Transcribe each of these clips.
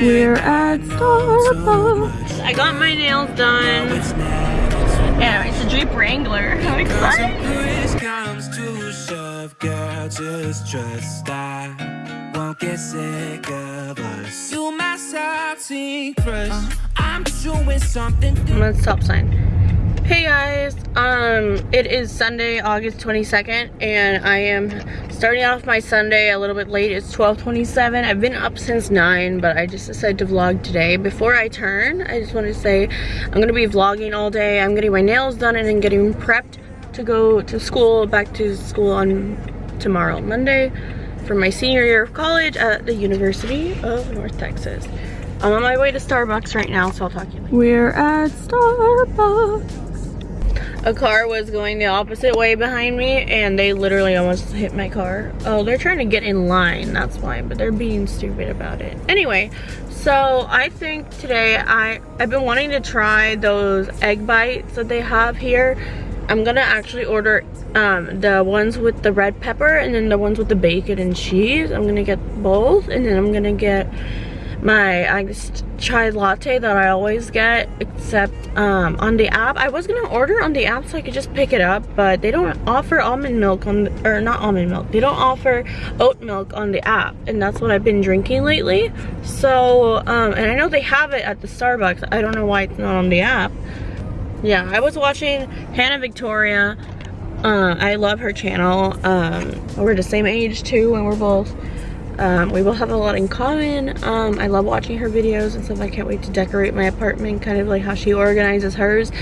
We're at Starbucks. I got my nails done. Yeah, it's a Jeep Wrangler. I'm excited. comes to shove, girl, just trust I won't get sick of us. You my salty crush. Uh-huh. I'm doing something. I'm gonna stop sign. Hey guys, um, it is Sunday, August 22nd, and I am starting off my Sunday a little bit late. It's 12.27. I've been up since 9, but I just decided to vlog today. Before I turn, I just want to say I'm going to be vlogging all day. I'm getting my nails done and then getting prepped to go to school, back to school on tomorrow, Monday, for my senior year of college at the University of North Texas. I'm on my way to Starbucks right now, so I'll talk to you later. We're at Starbucks a car was going the opposite way behind me and they literally almost hit my car. Oh, they're trying to get in line, that's why, but they're being stupid about it. Anyway, so I think today I, I've been wanting to try those egg bites that they have here. I'm gonna actually order um, the ones with the red pepper and then the ones with the bacon and cheese. I'm gonna get both and then I'm gonna get my iced chai latte that I always get except um, on the app. I was gonna order on the app so I could just pick it up but they don't offer almond milk on the, or not almond milk they don't offer oat milk on the app and that's what I've been drinking lately. So um, and I know they have it at the Starbucks. I don't know why it's not on the app. Yeah I was watching Hannah Victoria uh, I love her channel. Um, we're the same age too and we're both um, we will have a lot in common. Um, I love watching her videos and stuff. I can't wait to decorate my apartment, kind of like how she organizes hers.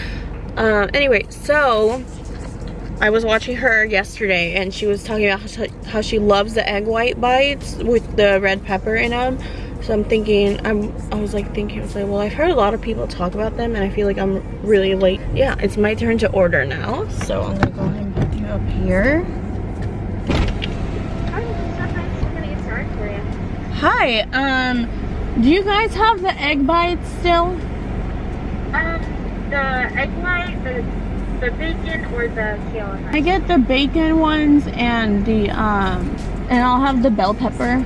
Uh, anyway, so I was watching her yesterday and she was talking about how she, loves the egg white bites with the red pepper in them. So I'm thinking, I'm, I was like thinking, I was like, well, I've heard a lot of people talk about them and I feel like I'm really late. Yeah, it's my turn to order now. So I'm gonna go ahead and put you up here. Hi, um, do you guys have the egg bites still? Um, the egg white, the, the bacon, or the kale? I get the bacon ones and the, um, and I'll have the bell pepper.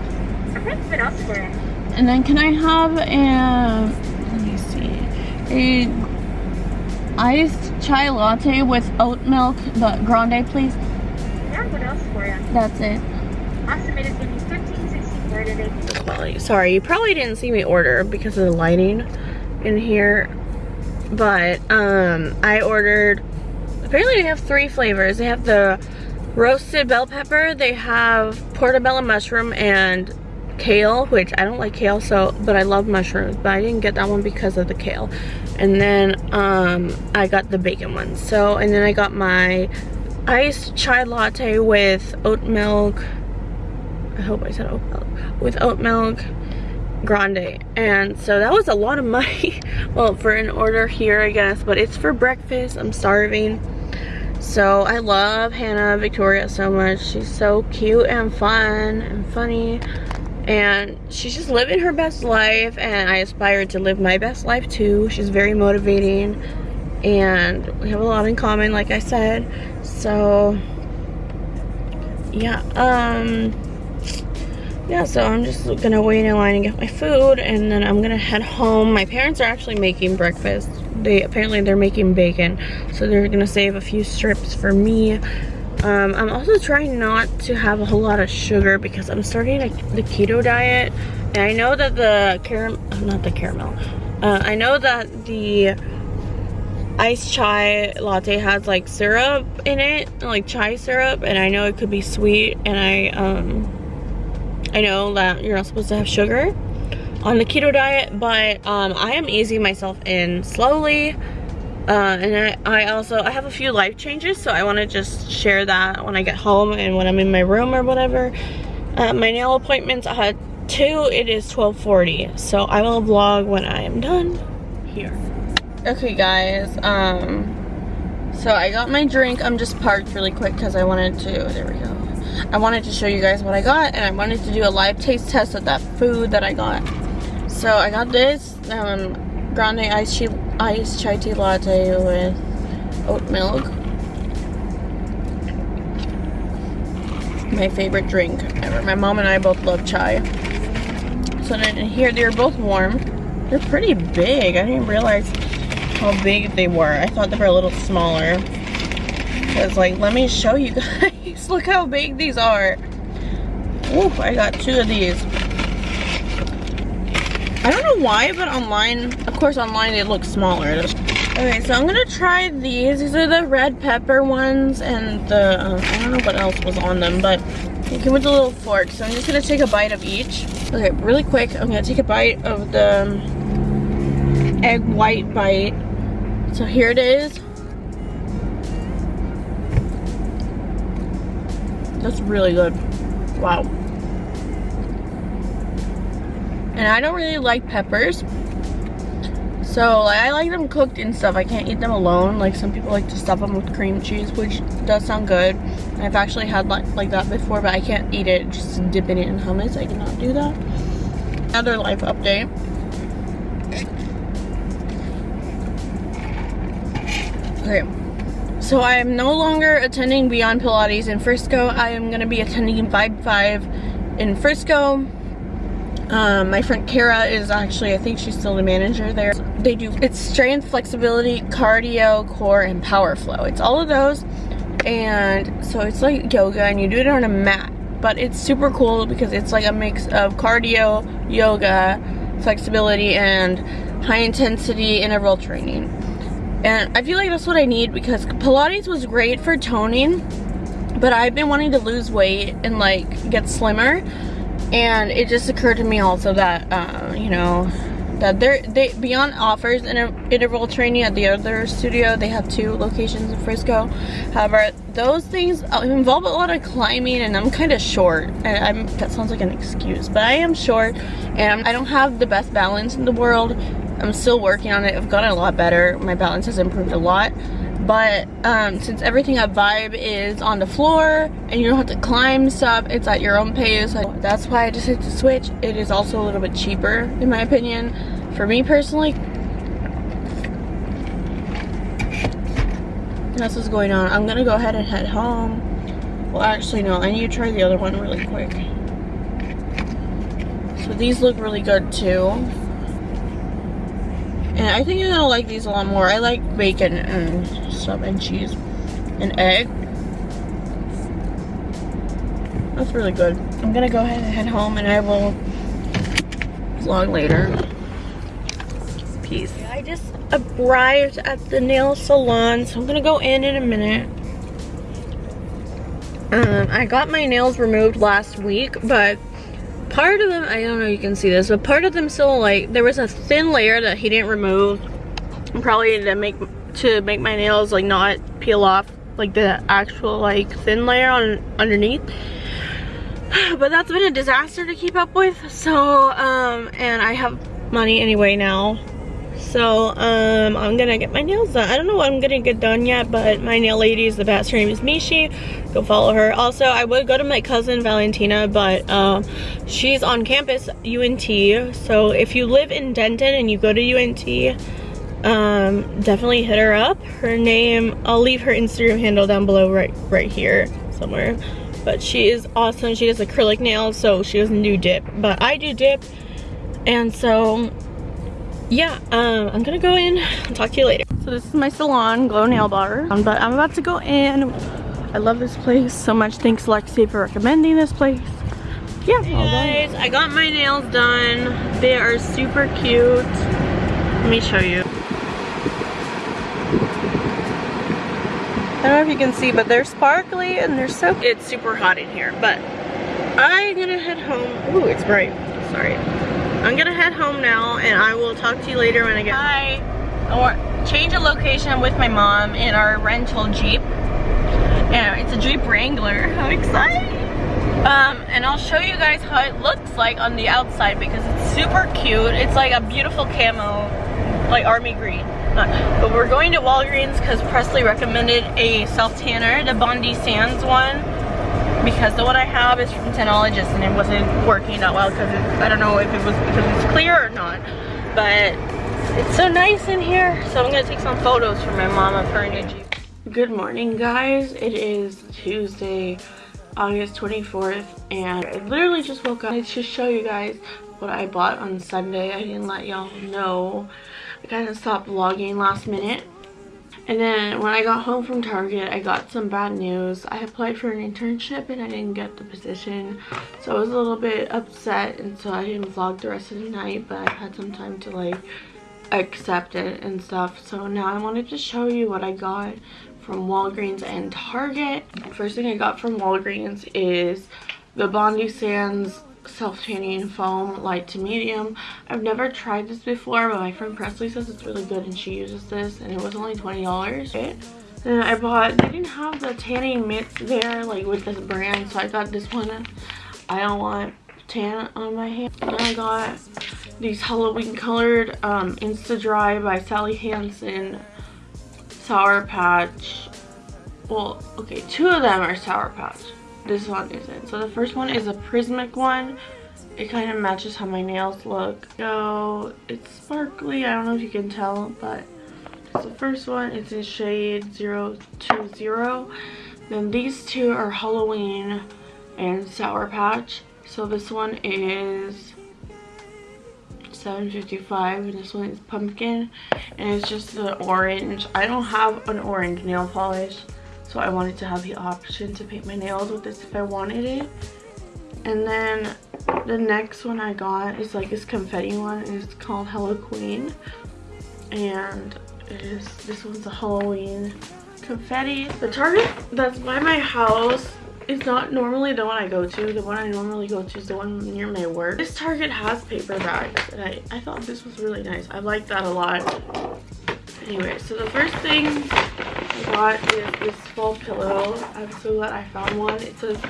Okay, what else for it? And then can I have a, let me see, a iced chai latte with oat milk, the grande, please? Yeah, what else for you? That's it. Awesome, it is going to be 15 Quality. Sorry, you probably didn't see me order because of the lighting in here. But um, I ordered, apparently they have three flavors. They have the roasted bell pepper, they have portobello mushroom and kale, which I don't like kale, so but I love mushrooms, but I didn't get that one because of the kale. And then um, I got the bacon one. So, and then I got my iced chai latte with oat milk, I hope I said oat milk, with oat milk grande. And so that was a lot of money, well, for an order here, I guess, but it's for breakfast. I'm starving. So I love Hannah Victoria so much. She's so cute and fun and funny. And she's just living her best life and I aspire to live my best life too. She's very motivating and we have a lot in common like I said. So yeah, um yeah, so I'm just gonna wait in line and get my food and then I'm gonna head home. My parents are actually making breakfast. They apparently they're making bacon, so they're gonna save a few strips for me. Um, I'm also trying not to have a whole lot of sugar because I'm starting a, the keto diet. And I know that the caramel, not the caramel, uh, I know that the iced chai latte has like syrup in it, like chai syrup, and I know it could be sweet and I, um, I know that you're not supposed to have sugar on the keto diet, but um, I am easing myself in slowly. Uh, and I, I also, I have a few life changes, so I want to just share that when I get home and when I'm in my room or whatever. Uh, my nail appointments at 2, it is 12.40, so I will vlog when I am done here. Okay guys, um, so I got my drink, I'm just parked really quick because I wanted to, there we go. I wanted to show you guys what I got and I wanted to do a live taste test of that food that I got. So I got this um, grande iced chai, iced chai tea latte with oat milk. My favorite drink ever. My mom and I both love chai. So then here, they're both warm. They're pretty big. I didn't realize how big they were. I thought they were a little smaller. Because like, let me show you guys. Look how big these are. Ooh, I got two of these. I don't know why, but online, of course online it looks smaller. Okay, so I'm gonna try these. These are the red pepper ones and the, um, I don't know what else was on them, but came with a little fork. So I'm just gonna take a bite of each. Okay, really quick, I'm gonna take a bite of the um, egg white bite. So here it is. That's really good. Wow. And I don't really like peppers. So like, I like them cooked and stuff. I can't eat them alone. Like some people like to stuff them with cream cheese, which does sound good. I've actually had like, like that before, but I can't eat it just dipping it in hummus. I cannot do that. Another life update. Okay. So I am no longer attending Beyond Pilates in Frisco. I am going to be attending Vibe 5 in Frisco um, my friend Kara is actually, I think she's still the manager there. They do, it's strength, flexibility, cardio, core, and power flow. It's all of those. And so it's like yoga and you do it on a mat. But it's super cool because it's like a mix of cardio, yoga, flexibility, and high intensity interval training. And I feel like that's what I need because Pilates was great for toning, but I've been wanting to lose weight and like get slimmer. And it just occurred to me also that uh, you know that they're they beyond offers inter interval training at the other studio they have two locations in frisco. However those things uh, involve a lot of climbing and i'm kind of short. And i'm that sounds like an excuse but i am short and i don't have the best balance in the world i'm still working on it i've gotten a lot better my balance has improved a lot but um, since everything at Vibe is on the floor and you don't have to climb stuff, it's at your own pace. That's why I decided to switch. It is also a little bit cheaper in my opinion. For me personally, that's what's going on. I'm gonna go ahead and head home. Well, actually, no, I need to try the other one really quick. So these look really good too. And I think you're gonna like these a lot more. I like bacon and stuff and cheese and egg. That's really good. I'm gonna go ahead and head home and I will vlog later. Peace. I just arrived at the nail salon, so I'm gonna go in in a minute. Um, I got my nails removed last week, but part of them, I don't know you can see this, but part of them still like, there was a thin layer that he didn't remove. Probably to make, to make my nails like not peel off like the actual like thin layer on underneath. But that's been a disaster to keep up with. So, um, and I have money anyway now so um, I'm gonna get my nails done. I don't know what I'm gonna get done yet, but my nail lady is the best. Her name is Mishi. Go follow her. Also, I would go to my cousin Valentina, but um, she's on campus UNT. So if you live in Denton and you go to UNT, um, definitely hit her up. Her name, I'll leave her Instagram handle down below right, right here somewhere. But she is awesome. She does acrylic nails, so she doesn't do dip. But I do dip. And so yeah, um, I'm gonna go in and talk to you later. So this is my salon, Glow Nail Bar, um, but I'm about to go in. I love this place so much. Thanks Lexi for recommending this place. Yeah. Hey guys, I got my nails done. They are super cute. Let me show you. I don't know if you can see, but they're sparkly and they're so, it's super hot in here, but I'm gonna head home. Ooh, it's bright, sorry. I'm head home now and I will talk to you later when I get Hi. Or change a location with my mom in our rental Jeep. And it's a Jeep Wrangler. How exciting! Um, and I'll show you guys how it looks like on the outside because it's super cute. It's like a beautiful camo, like army green. But we're going to Walgreens because Presley recommended a self tanner, the Bondi Sands one because the one I have is from Tanologist and it wasn't working that well because I don't know if it was because it's clear or not but it's so nice in here so I'm gonna take some photos for my mom of her new Jeep. Good morning guys it is Tuesday August 24th and I literally just woke up to show you guys what I bought on Sunday. I didn't let y'all know. I kind of stopped vlogging last minute. And then when I got home from Target, I got some bad news. I applied for an internship and I didn't get the position. So I was a little bit upset and so I didn't vlog the rest of the night. But I had some time to like accept it and stuff. So now I wanted to show you what I got from Walgreens and Target. First thing I got from Walgreens is the Bondi Sands self-tanning foam light to medium. I've never tried this before but my friend presley says it's really good and she uses this and it was only 20 dollars. Then i bought they didn't have the tanning mitts there like with this brand so i got this one. I don't want tan on my hand. And i got these halloween colored um insta dry by sally hansen sour patch. Well okay two of them are sour patch this one isn't. So the first one is a prismic one. It kind of matches how my nails look. So it's sparkly. I don't know if you can tell, but it's the first one. It's in shade 020. Then these two are Halloween and Sour Patch. So this one is 755 and this one is pumpkin and it's just the orange i don't have an orange nail polish so I wanted to have the option to paint my nails with this if I wanted it. And then the next one I got is like this confetti one. It's called Hello Queen. And it is, this one's a Halloween confetti. The Target that's by my house is not normally the one I go to. The one I normally go to is the one near my work. This Target has paper bags and I, I thought this was really nice. I like that a lot. Anyway, so the first thing I got is this fall pillow. I'm so glad I found one. It says,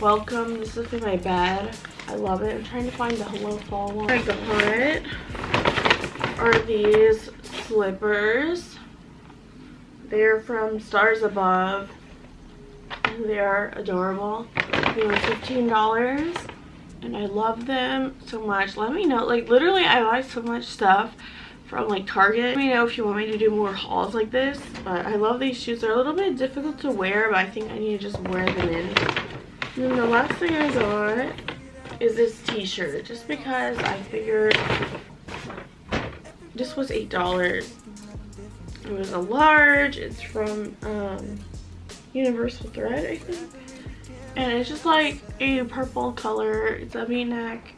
welcome. This is for my bed. I love it. I'm trying to find the Hello Fall one. I got are these slippers. They're from Stars Above. They are adorable. They were $15 and I love them so much. Let me know. Like literally I buy so much stuff from like Target. Let me know if you want me to do more hauls like this. But I love these shoes. They're a little bit difficult to wear, but I think I need to just wear them in. And then the last thing I got is this t-shirt. Just because I figured this was $8. It was a large. It's from um, Universal Thread, I think. And it's just like a purple color. It's a v-neck